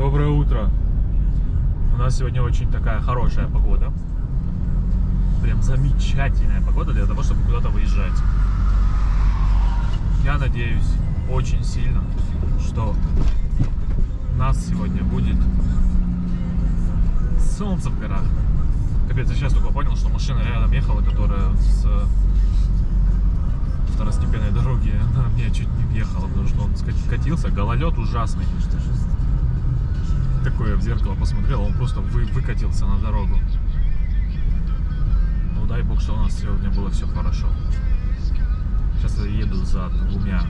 Доброе утро. У нас сегодня очень такая хорошая погода. Прям замечательная погода для того, чтобы куда-то выезжать. Я надеюсь очень сильно, что нас сегодня будет солнце в горах. Капец, я сейчас только понял, что машина рядом ехала, которая с второстепенной дороги, она мне чуть не въехала, потому что он катился, гололед ужасный. Такое в зеркало посмотрел, он просто вы, выкатился на дорогу. Ну дай бог, что у нас сегодня было все хорошо. Сейчас я еду за двумя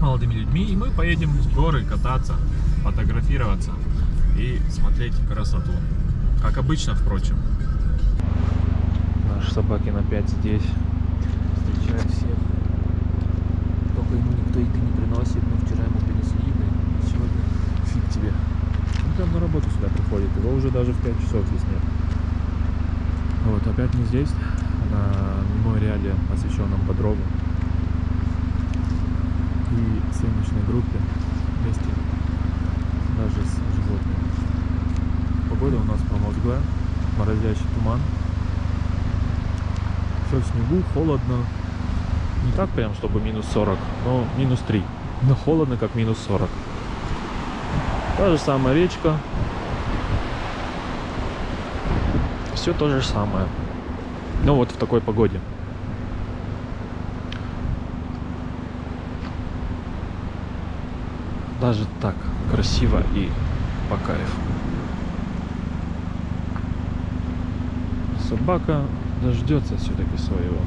молодыми людьми, и мы поедем в горы кататься, фотографироваться и смотреть красоту. Как обычно, впрочем. Наши собаки опять здесь. Встречают всех. Только ему никто еды не приносит. Мы вчера ему принесли еды. Сегодня фиг тебе. Он прям на работу сюда уже даже в 5 часов здесь нет. Вот, опять мы здесь, на мемориале, посвященном Бодрову. И съемочной группе вместе даже с животными. Погода у нас промозглая, морозящий туман. Все в снегу, холодно. Не так прям, чтобы минус 40, но минус 3. Но холодно, как минус 40. Та же самая речка. Все то же самое. Ну вот в такой погоде. Даже так красиво и по кайфу. Собака дождется все-таки своего.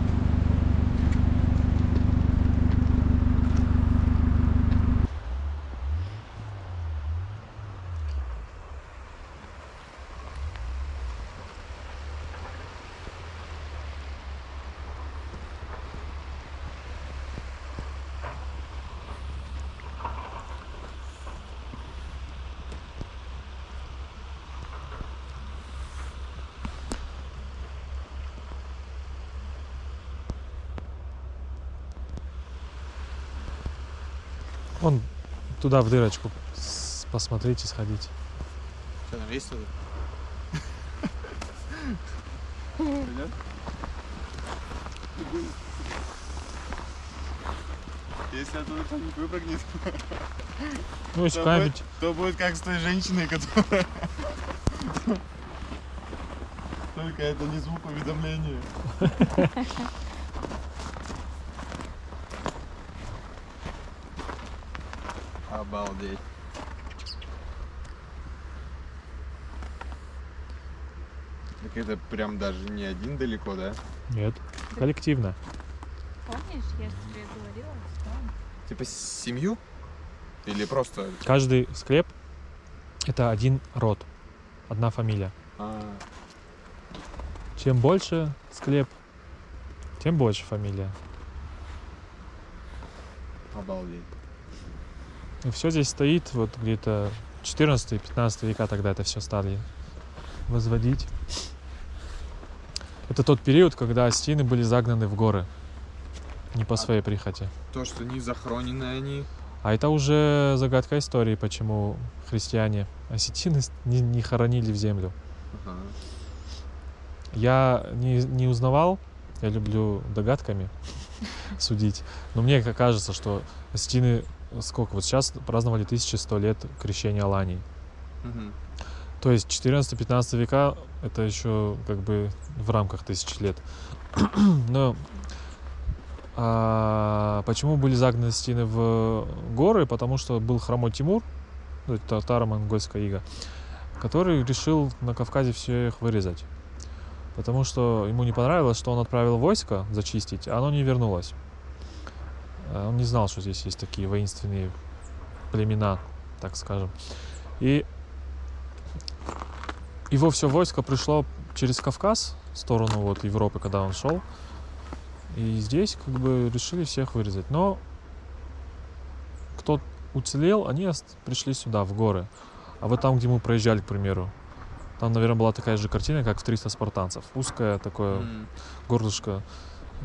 Вон туда в дырочку посмотрите, сходите. Что там есть туда? Если оттуда кто-нибудь выпрыгнет, Ну, если то будет, то будет как с той женщиной, которая... Только это не звук уведомления. Обалдеть. Так это прям даже не один далеко, да? Нет, коллективно. Помнишь, я тебе говорила, что Типа семью? Или просто... Каждый склеп это один род, одна фамилия. А, Чем больше склеп, тем больше фамилия. обалдеть. И все здесь стоит вот где-то 14-15 века тогда это все стали возводить. Это тот период, когда стены были загнаны в горы. Не по своей прихоти. То, что не захоронены они. А это уже загадка истории, почему христиане осетины не, не хоронили в землю. Ага. Я не, не узнавал, я люблю догадками судить, но мне кажется, что осетины сколько, вот сейчас праздновали 1100 лет крещения Алании. Мгм. То есть 14-15 века это еще как бы в рамках тысяч лет. Но а, почему были загнаны стены в горы? Потому что был хромой Тимур, ну, татаро-монгольская ига, который решил на Кавказе все их вырезать. Потому что ему не понравилось, что он отправил войско зачистить, а оно не вернулось. А Он не знал, что здесь есть такие воинственные племена, так скажем. И его все войско пришло через Кавказ, в сторону вот Европы, когда он шел. И здесь как бы решили всех вырезать. Но кто уцелел, они пришли сюда, в горы. А вот там, где мы проезжали, к примеру, там, наверное, была такая же картина, как в 300 спартанцев. Узкое такое М. горлышко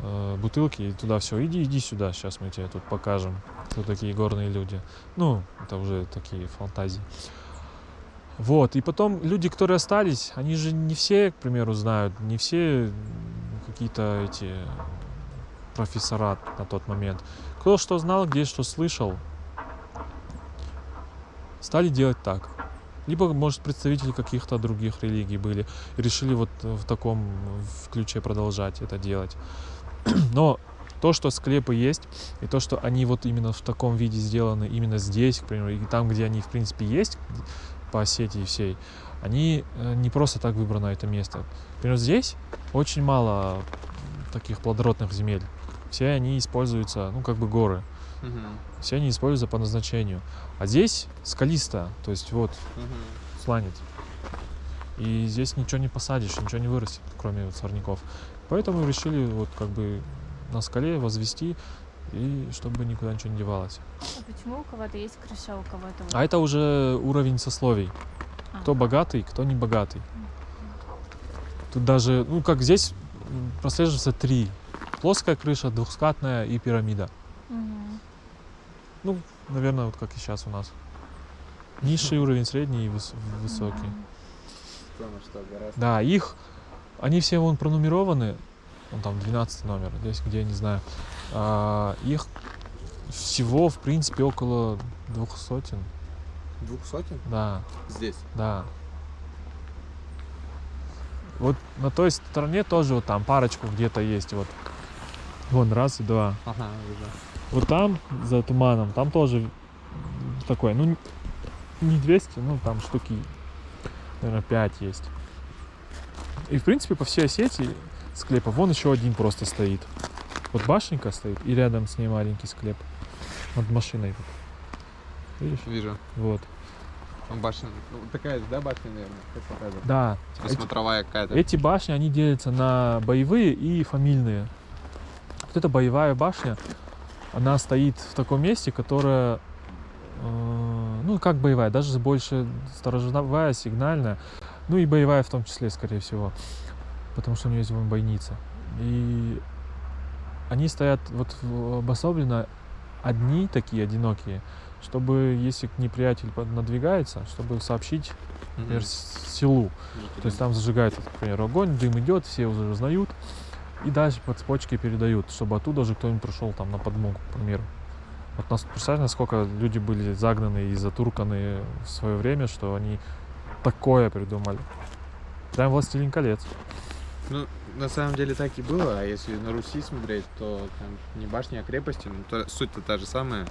э, бутылки, и туда все, иди, иди сюда, сейчас мы тебе тут покажем, кто такие горные люди. Ну, это уже такие фантазии. Вот, и потом люди, которые остались, они же не все, к примеру, знают, не все какие-то эти профессора на тот момент. Кто что знал, где что слышал, стали делать так. Либо, может, представители каких-то других религий были и решили вот в таком ключе продолжать это делать. Но то, что склепы есть, и то, что они вот именно в таком виде сделаны, именно здесь, к примеру, и там, где они, в принципе, есть, по сети всей, они э, не просто так выбрано это место. Например, здесь очень мало таких плодородных земель. Все они используются, ну, как бы горы. Мгм. Все они используются по назначению. А здесь скалисто, то есть вот Мгм. сланец. И здесь ничего не посадишь, ничего не вырастет, кроме вот сорняков. Поэтому решили вот как бы на скале возвести, и чтобы никуда ничего не девалось. А почему у кого-то есть крыша, у кого-то вот? А это уже уровень сословий. Кто А. богатый, кто не богатый. Тут даже, ну как здесь м, прослеживается три. Плоская крыша, двухскатная и пирамида. Мгм. Наверное, вот как и сейчас у нас. Низший уровень, средний и выс- высокий. Потому что гораздо- Да, их, они все вон пронумерованы, вон там 12 номер, здесь где, не знаю. А, их всего, в принципе, около двух сотен. Двух сотен? Да, Здесь. да. Вот на той стороне тоже вот там парочку где-то есть, вот. Вон, раз и два. Ага, вижу. Вот там, за туманом, там тоже такой, ну, не 200, ну, там штуки, наверное, 5 есть. И, в принципе, по всей сети склепа, вон еще один просто стоит. Вот башенка стоит, и рядом с ней маленький склеп. Над машиной. Видишь? Вижу. Вот. Башня. Ну, такая же, да, башня, наверное? Как показывает? Да, Типа эти- смотровая какая-то. эти башни, они делятся на боевые и фамильные. Вот эта боевая башня, она стоит в таком месте, которое, э, ну, как боевая, даже больше сторожевая, сигнальная, ну и боевая в том числе, скорее всего, потому что у нее есть вон бойница. И они стоят вот обособленно одни такие, одинокие, чтобы, если неприятель надвигается, чтобы сообщить, например, с- силу. То есть там зажигается, к примеру, огонь, дым идет, все уже узнают, и дальше по цепочке передают, чтобы оттуда же кто-нибудь пришел там на подмогу, к примеру. Вот нас, представь, насколько люди были загнаны и затурканы в свое время, что они такое придумали. Прям «Властелин колец». Ну, на самом деле так и было, а если на Руси смотреть, то там не башня, а крепости, ну, то, суть-то та же самая.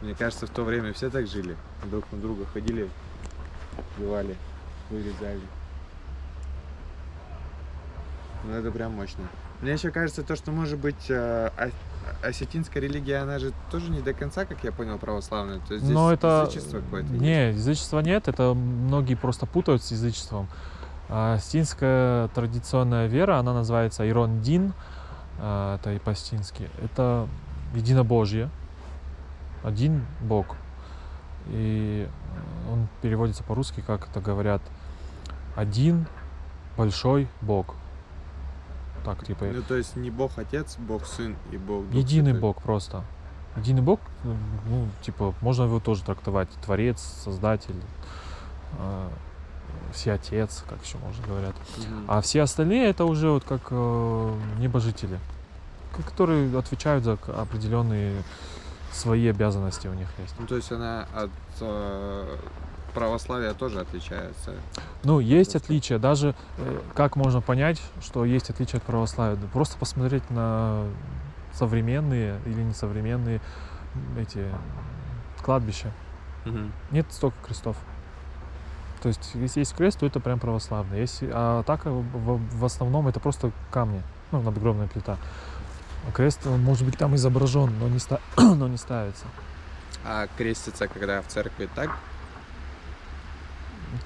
Мне кажется, в то время все так жили. Друг на друга ходили, убивали, вырезали. Ну, это прям мощно. Мне еще кажется, то, что, может быть, э, а- осетинская религия, она же тоже не до конца, как я понял, православная. То есть здесь Но это... язычество какое-то. Не, язычества нет, это многие просто путают с язычеством. А Астинская традиционная вера, она называется Ирондин, а, это и по-астински. Это единобожие, один Бог. И он переводится по-русски, как это говорят, один большой Бог. Так, типа, Ну, то есть не Бог Отец, Бог Сын и Бог Дух Единый Святой. Бог просто. Единый Бог, ну, ну, типа, можно его тоже трактовать. Творец, Создатель, э, Всеотец, как еще можно говорят. Мгм. А все остальные это уже вот как э, небожители, которые отвечают за определенные свои обязанности у них есть. Ну, то есть она от э, православия тоже отличается. Ну, есть отличия. Даже э, как можно понять, что есть отличия от православия? Просто посмотреть на современные или несовременные эти кладбища. Нет столько крестов. То есть, если есть крест, то это прям православный. Если, а так э, в, в основном это просто камни, ну, надгробная плита. А крест, он может быть там изображен, но не, ста- но не ставится. А крестится, когда в церкви так?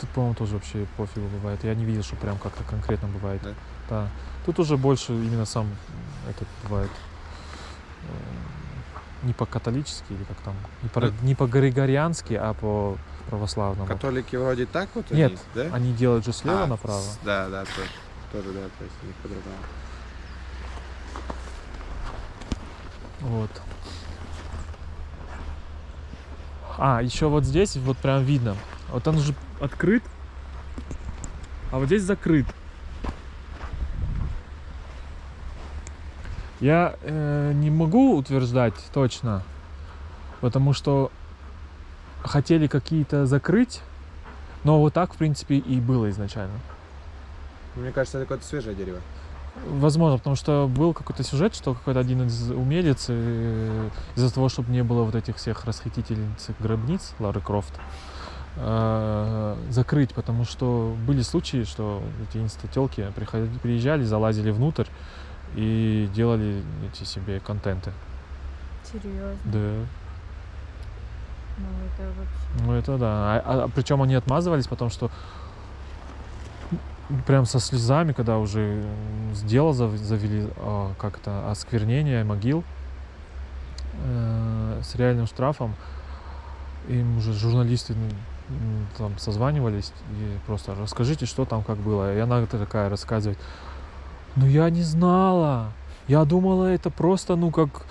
Тут, по-моему, тоже вообще пофигу бывает. Я не видел, что прям как-то конкретно бывает. Да? Да. Тут уже больше именно сам этот бывает э, не по-католически или как там, не по, Ну. не по-григориански, а по православному. Католики вроде так вот у Нет, да? Они делают же слева А, направо. Да, да, тоже, тоже, да, то есть у них по-другому. Вот. А, еще вот здесь вот прям видно. Вот он уже открыт, а вот здесь закрыт. Я э, не могу утверждать точно, потому что хотели какие-то закрыть, но вот так, в принципе, и было изначально. Мне кажется, это какое-то свежее дерево. Возможно, потому что был какой-то сюжет, что какой-то один из умелец э, из-за того, чтобы не было вот этих всех расхитительниц гробниц Лары Крофт, э, закрыть, потому что были случаи, что эти инстателки приезжали, залазили внутрь и делали эти себе контенты. Серьезно. Да. Ну это вообще. Ну это да. А, причем они отмазывались, потому что прям со слезами, когда уже зав- завели а, как-то осквернение могил э, с реальным штрафом, им уже журналисты м, там созванивались и просто расскажите, что там как было. И она такая рассказывает, ну я не знала, я думала это просто, ну как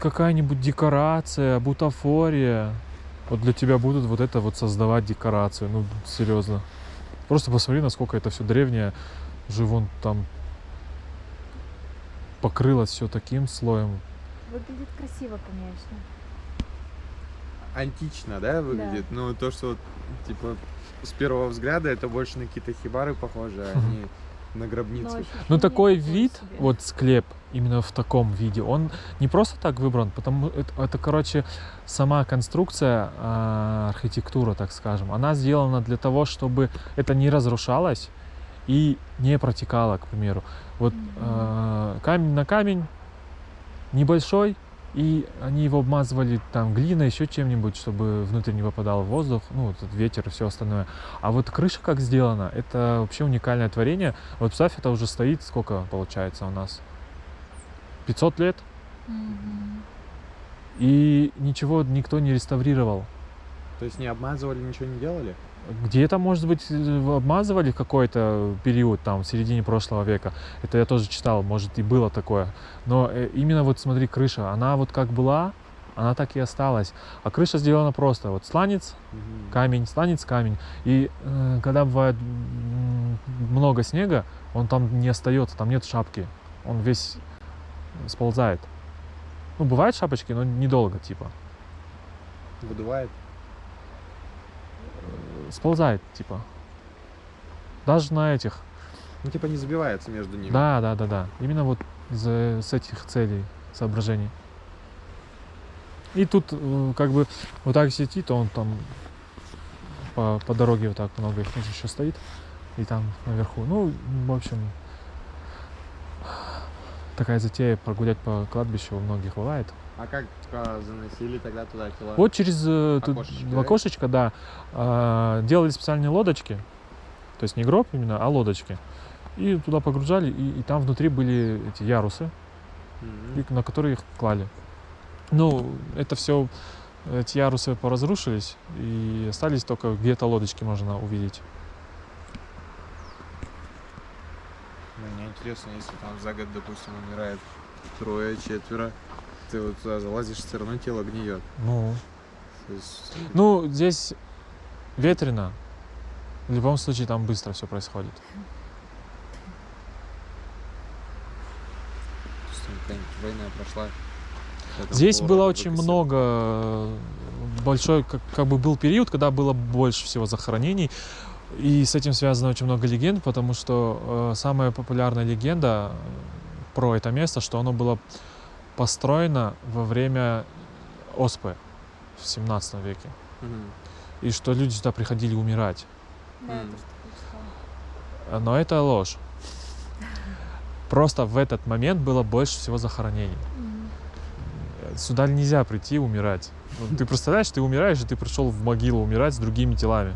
какая-нибудь декорация, бутафория. Вот для тебя будут вот это вот создавать декорацию, ну серьезно. Просто посмотри, насколько это все древнее. Уже вон там покрылось все таким слоем. Выглядит красиво, конечно. Антично, да, выглядит? Ну, то, что, вот, типа, с первого взгляда это больше на какие-то хибары похоже, а не на гробницы. Ну ощущение такой вид, себе. вот склеп именно в таком виде, он не просто так выбран, потому это, это короче, сама конструкция, а, архитектура, так скажем, она сделана для того, чтобы это не разрушалось и не протекало, к примеру. Вот а, камень на камень небольшой, и они его обмазывали там глиной, еще чем-нибудь, чтобы внутрь не попадал воздух, ну, вот этот ветер и все остальное. А вот крыша как сделана, это вообще уникальное творение. Вот представь, это уже стоит, сколько получается у нас? 500 лет, Мгм. и ничего никто не реставрировал. То есть не обмазывали, ничего не делали? Где-то, может быть, э, обмазывали какой-то период, там, в середине прошлого века. Это я тоже читал, может, и было такое. Но э, именно вот смотри, крыша, она вот как была, она так и осталась. А крыша сделана просто. Вот сланец, камень, сланец, камень. И э, когда бывает много снега, он там не остается, там нет шапки. Он весь сползает. Ну, бывают шапочки, но недолго, типа. Выдувает? Сползает, типа. Даже на этих. Ну, типа не забивается между ними. Да, да, да, да. Именно вот из-за с этих целей, соображений. И тут э, как бы вот так сидит, он там по, по дороге вот так много их еще стоит. И там наверху. Ну, в общем, такая затея прогулять по кладбищу у многих бывает. А как а, заносили тогда туда тела? Вот через э, тут Окошечко, да? окошечко, да, а, делали специальные лодочки, то есть не гроб именно, а лодочки. И туда погружали, и, и там внутри были эти ярусы, Мгм. и на которые их клали. Ну, это все, эти ярусы поразрушились, и остались только где-то лодочки можно увидеть. Ну, Мне интересно, если там за год, допустим, умирает трое, четверо, ты вот туда залазишь, все равно тело гниет. Ну, есть, ну здесь ветрено. В любом случае там быстро все происходит. война прошла. Здесь было очень много, э, большой, как, как бы был период, когда было больше всего захоронений, и с этим связано очень много легенд, потому что э, самая популярная легенда э, про это место, что оно было построено во время Оспы в 17 веке, Мгм. и что люди сюда приходили умирать. Да, читала. Э, Но это ложь. Просто в этот момент было больше всего захоронений. Мгм. Сюда нельзя прийти умирать. Ты представляешь, ты умираешь, и ты пришел в могилу умирать с другими телами.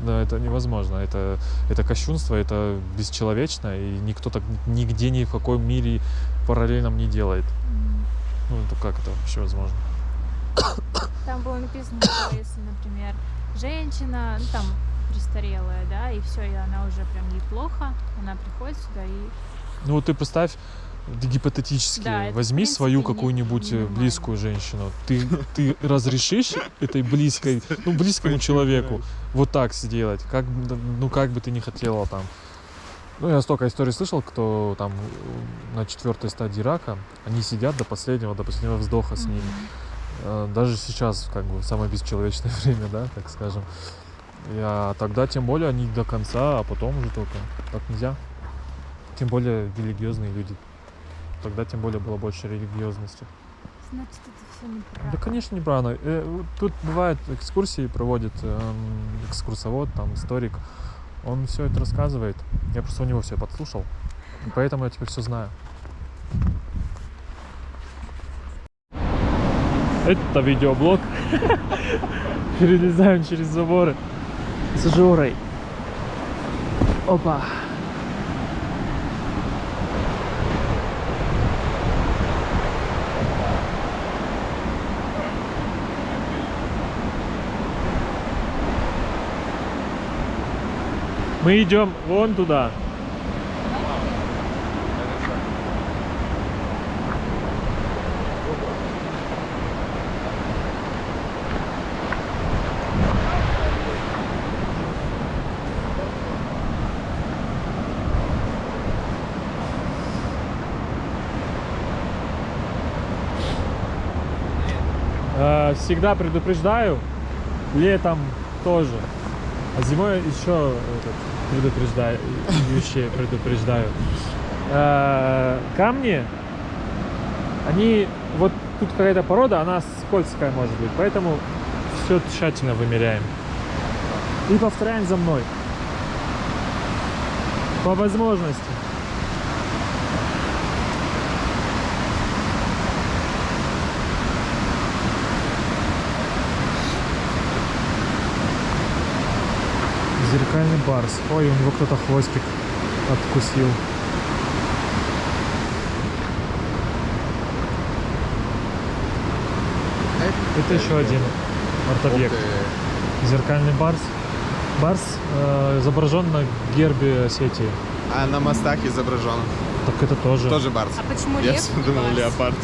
Да, это невозможно. Это, это кощунство, это бесчеловечно, и никто так нигде, ни в каком мире параллельном не делает. Мгм. Ну, это как это вообще возможно? Там было написано, что если, например, женщина, ну там престарелая, да, и все, и она уже прям ей плохо, она приходит сюда и Ну, вот ты представь, гипотетически Да, возьми свою какую-нибудь э, близкую женщину. Ты, ты разрешишь этой близкой, ну, близкому человеку вот так сделать? Как, ну, как бы ты не хотела там. Ну, я столько историй слышал, кто там э, на четвертой стадии рака, они сидят до последнего, до последнего вздоха с ними. Э, Даже сейчас, как бы, самое бесчеловечное время, да, так скажем. А тогда тем более они до конца, а потом уже только. Так нельзя. Тем более религиозные люди. Тогда тем более было больше религиозности. Значит, это все неправда. Да, конечно, неправильно. Э, Тут бывает экскурсии проводит эм, экскурсовод, там историк. Он все это рассказывает. Я просто у него все подслушал. И поэтому я теперь все знаю. Это видеоблог. Перелезаем через заборы с Жорой. Опа. Мы идем вон туда. Э, Всегда предупреждаю, летом тоже. А зимой еще этот, предупреждаю, предупреждаю. Э, Камни, они, вот тут какая-то порода, она скользкая может быть, поэтому все тщательно вымеряем. И повторяем за мной. По возможности. Зеркальный барс. Ой, у него кто-то хвостик откусил. Это еще один арт-объект. Зеркальный барс. Барс э, изображен на гербе Осетии. А на мостах изображен. Так это тоже. Тоже барс. А почему Я лев? не думал, барс? леопард.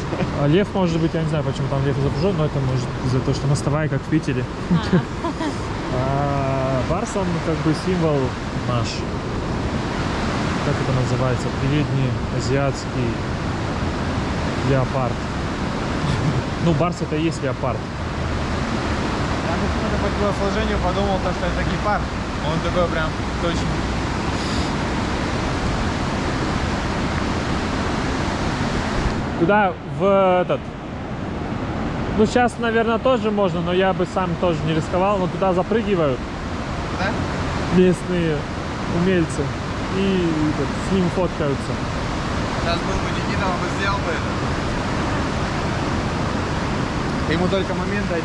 А лев, может быть, я не знаю, почему там лев изображен, но это может из-за того, что мостовая, как в Питере. А, А барс, он как бы символ наш. Как это называется? Передний азиатский леопард. Ну, барс это и есть леопард. Я почему-то по телосложению подумал, то, что это гепард. Он такой прям точно. Туда в этот. Ну, сейчас, наверное, тоже можно, но я бы сам тоже не рисковал. Но туда запрыгивают Да? местные умельцы и этот, с ним фоткаются. Сейчас был бы Никита, он бы сделал бы это. Ему только момент дать.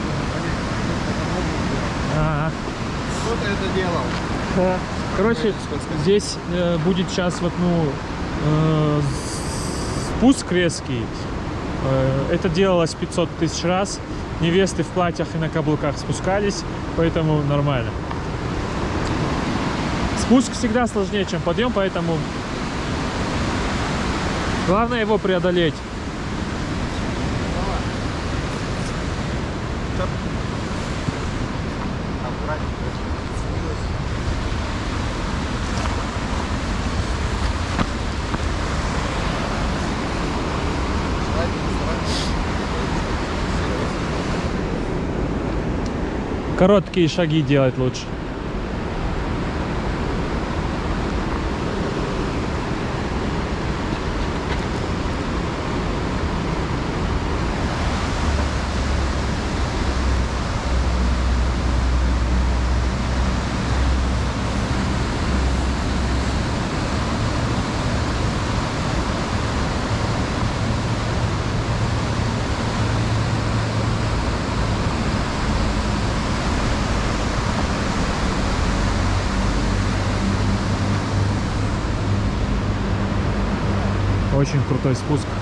Ага. Кто-то это делал. Да. Короче, здесь э, будет сейчас вот, ну, э, спуск резкий. Э, это делалось 500 тысяч раз. Невесты в платьях и на каблуках спускались, поэтому нормально. Спуск всегда сложнее, чем подъем, поэтому главное его преодолеть. Короткие шаги делать лучше. Очень крутой спуск.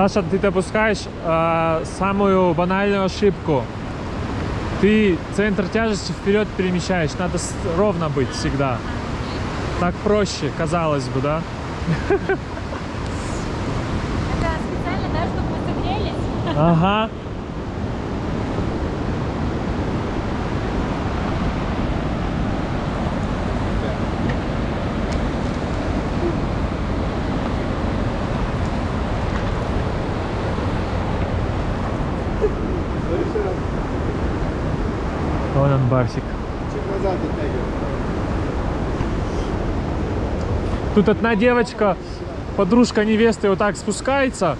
Саша, ты допускаешь а, самую банальную ошибку. Ты центр тяжести вперед перемещаешь. Надо ровно быть всегда. Так проще, казалось бы, да? Это специально, да, чтобы мы согрелись? Ага. Барсик. Тут одна девочка, подружка невесты, вот так спускается.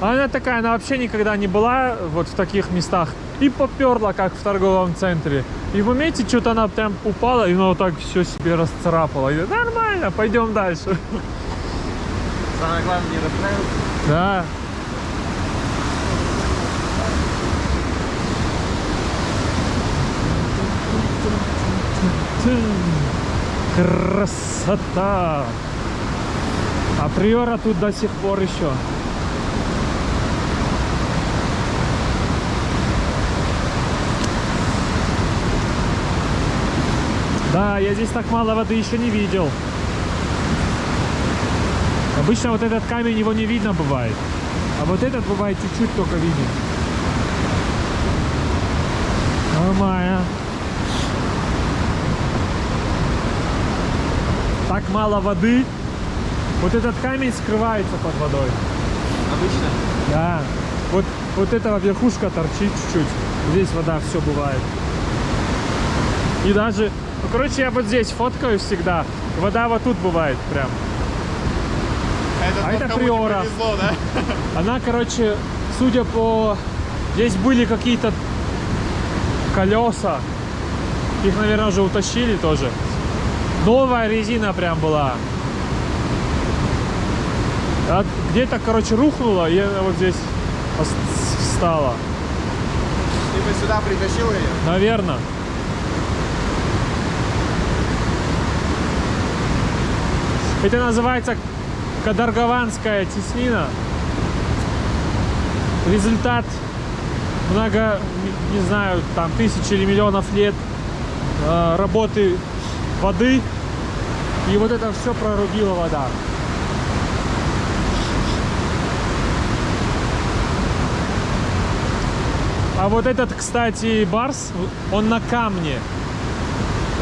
А она такая, она вообще никогда не была вот в таких местах. И поперла, как в торговом центре. И в моменте что-то она прям упала, и она вот так все себе расцарапала. И нормально, пойдем дальше. Самое главное, не расстраиваться. Да. Красота! А приора тут до сих пор еще. Да, я здесь так мало воды еще не видел. Обычно вот этот камень его не видно бывает. А вот этот бывает чуть-чуть только виден. Нормально. Мало воды. Вот этот камень скрывается под водой. Обычно. Да. Вот, вот эта верхушка торчит чуть-чуть. Здесь вода все бывает. И даже, ну, короче, я вот здесь фоткаю всегда. Вода вот тут бывает прям. Это, А это кому не приора. повезло, да? Она, короче, судя по... Здесь были какие-то колеса. Их, наверное, уже утащили тоже. Новая резина прям была. А Где-то, короче, рухнула, и она вот здесь встала. Ты бы сюда притащил ее? Наверное. Это называется Кадаргованская теснина. Результат много, не- не знаю, там тысяч или миллионов лет э, работы воды. И вот это все прорубила вода. А вот этот, кстати, барс, он на камне.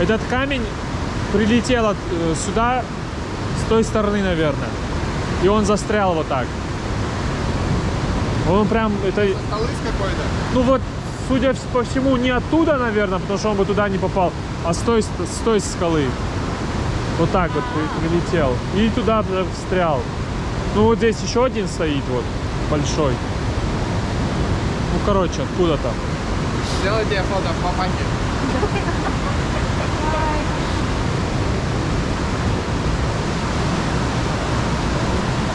Этот камень прилетел от- э, сюда с той стороны, наверное. И он застрял вот так. Он прям, это, Столы с какой-то. ну вот, судя по всему, не оттуда, наверное, потому что он бы туда не попал, а с той, с той скалы. Вот так вот при- прилетел. И туда б- встрял. Ну вот здесь еще один стоит, вот, большой. Ну, короче, откуда-то. Сделай тебе фото в папахе.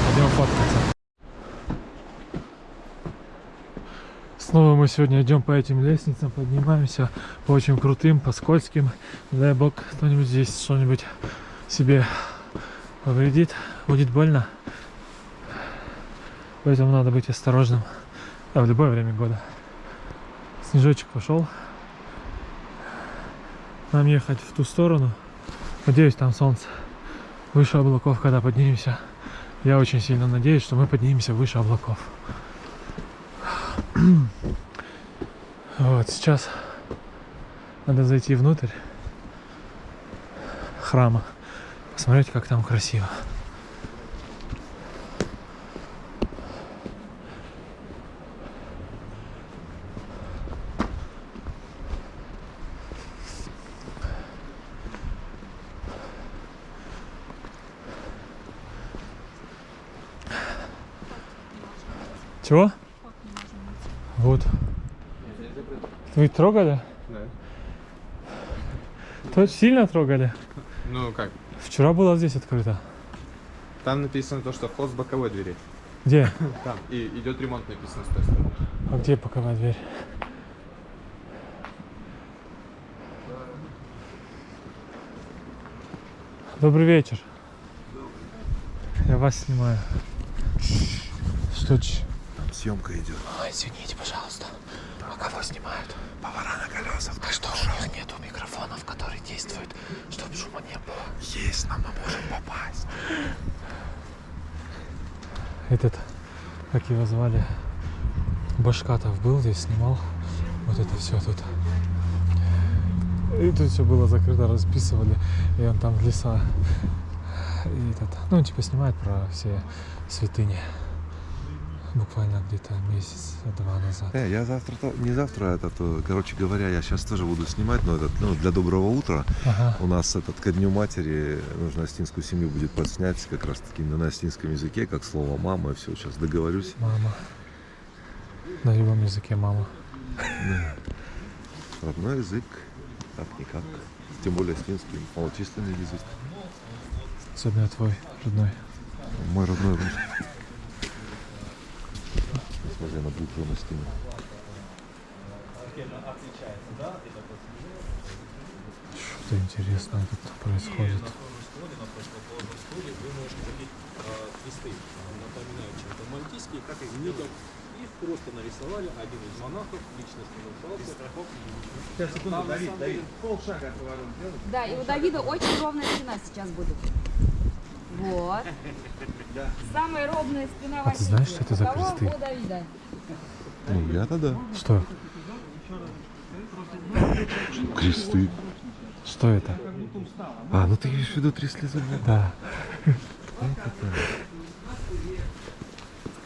Пойдем фоткаться. Снова мы сегодня идем по этим лестницам, поднимаемся по очень крутым, по скользким. Дай бог, кто-нибудь здесь что-нибудь себе повредит, будет больно. Поэтому надо быть осторожным а в любое время года. Снежочек пошел. Нам ехать в ту сторону. Надеюсь, там солнце выше облаков, когда поднимемся. Я очень сильно надеюсь, что мы поднимемся выше облаков. Вот, сейчас надо зайти внутрь храма, посмотреть, как там красиво. Чего? Вот. Вы трогали? Да. То сильно трогали? Ну как? Вчера было здесь открыто. Там написано то, что вход с боковой двери. Где? Там. И идет ремонт написано с той стороны. А где боковая дверь? Добрый вечер. Я вас снимаю. Что ч? Там съемка идет. Ой, извините, пожалуйста. А кого снимают? Повара на колесах. А что, у них нету микрофонов, которые действуют, чтобы шума не было? Есть, но мы можем попасть. Этот, как его звали, Башкатов был здесь, снимал вот это все тут. И тут все было закрыто, расписывали, и он там в леса. И этот, ну, он типа снимает про все святыни. Буквально где-то месяц-два назад. Э, я завтра, не завтра, это, то, короче говоря, я сейчас тоже буду снимать, но этот, ну, для доброго утра Ага. у нас этот ко дню матери нужно астинскую семью будет подснять как раз таки на астинском языке, как слово мама, и все, сейчас договорюсь. Мама. На любом языке мама. Родной язык, как никак. Тем более астинский, малочисленный язык. Особенно твой родной. Мой родной русский. Несмотря на букву на стене. Что интересного тут происходит? вы можете такие кресты, напоминающие это мальтийские, как из книгах. Их просто нарисовали один из монахов, лично с Давид, Давид, Давид. Да, и у Давида очень ровная спина сейчас будет. Вот. Самая ровная спина А ты знаешь, что это за кресты? Ну, я-то да. Что? Кресты. Что это? А, ну ты имеешь в виду три слезы? Да.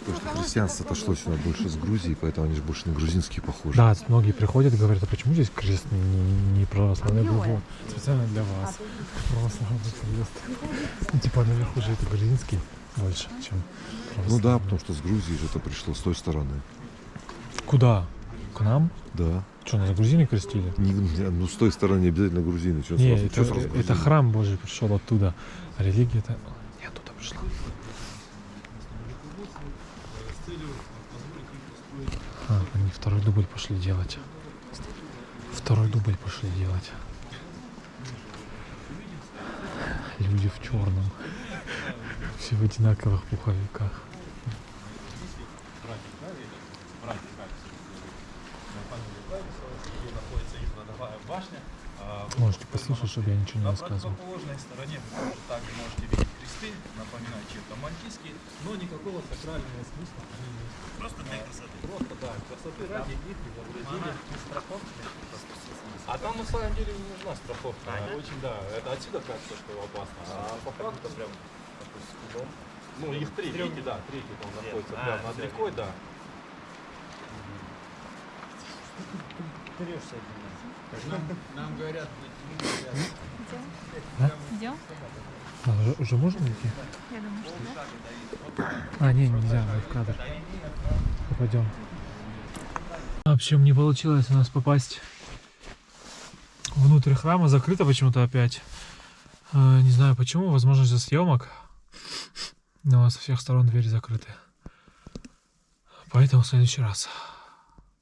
Потому что христианство-то шло сюда больше с Грузии, поэтому они же больше на грузинские похожи. Да, многие приходят и говорят, а почему здесь крест не, не, не православный? Я говорю, специально для вас. Православный крест. Ну, типа наверху же это грузинский больше, чем Ну да, потому что с Грузии же это пришло с той стороны. Куда? К нам? Да. Что, нас грузины крестили? Не- ну с той стороны не обязательно грузины. Что Не, сразу, это, чё сразу это грузины? храм Божий пришел оттуда. А религия это не оттуда пришла. А, они второй дубль пошли делать. Второй дубль пошли делать. Люди в черном. Все в одинаковых пуховиках. Можете послушать, чтобы я ничего не На рассказывал. противоположной стороне вы также можете видеть кресты, напоминающие это мальтийские, но никакого сакрального смысла они не несут. Просто для красоты. Просто, да, красоты ради их изобразили. А там на самом деле не нужна страховка. Очень, да, это отсюда кажется, что опасно. А по факту прям такой скудом. Ну, их три, видите, да, третий там находится прямо над рекой, да. Идем? А, уже, уже можно идти? Я думаю, что да. А, не, нельзя, мы в кадр. Попадем. В общем, не получилось у нас попасть внутрь храма. Закрыто почему-то опять. Э, Не знаю почему, возможно из-за съемок. Но со всех сторон двери закрыты. Поэтому в следующий раз.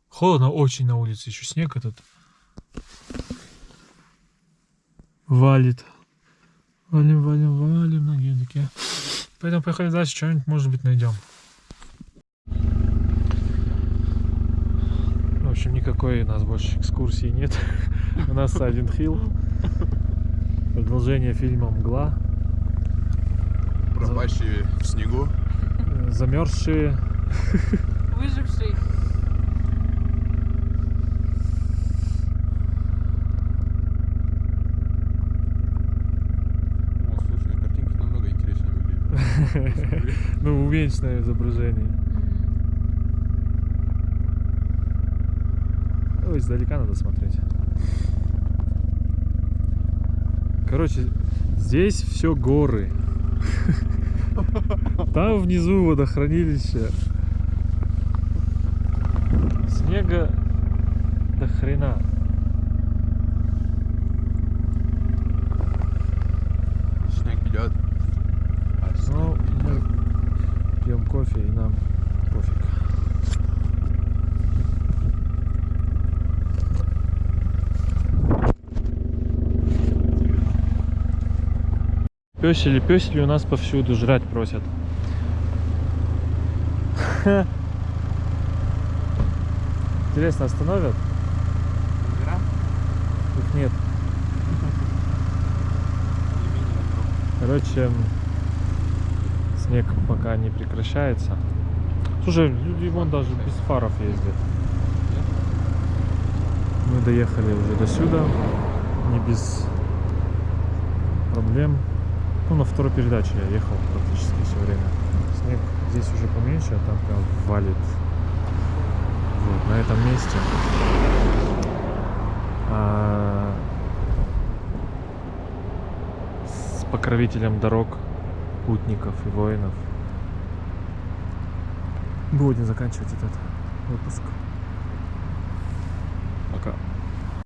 Холодно очень на улице, еще снег этот. Валит. Валим, валим, валим на гелике. Поэтому поехали дальше, что-нибудь, может быть, найдем. В общем, никакой у нас больше экскурсии нет. У нас Silent Hill. Продолжение фильма «Мгла». Пропащие в снегу. Замерзшие. Выживший. О, слушай, картинки намного интереснее Ну, увеличенное изображение. Ой, издалека надо смотреть. Короче, здесь все горы. Там внизу водохранилище. Снега до хрена. Снег идет. Ну, мы пьем кофе и нам пофиг. Песели, песели у нас повсюду жрать просят. Интересно, остановят? Их нет. Короче, снег пока не прекращается. Слушай, люди вон даже без фаров ездят. Мы доехали уже до сюда, не без проблем. Ну, на второй передаче я ехал практически все время. Снег здесь уже поменьше, а там прям валит. Вот, на этом месте. А с покровителем дорог, путников и воинов. Будем заканчивать этот выпуск.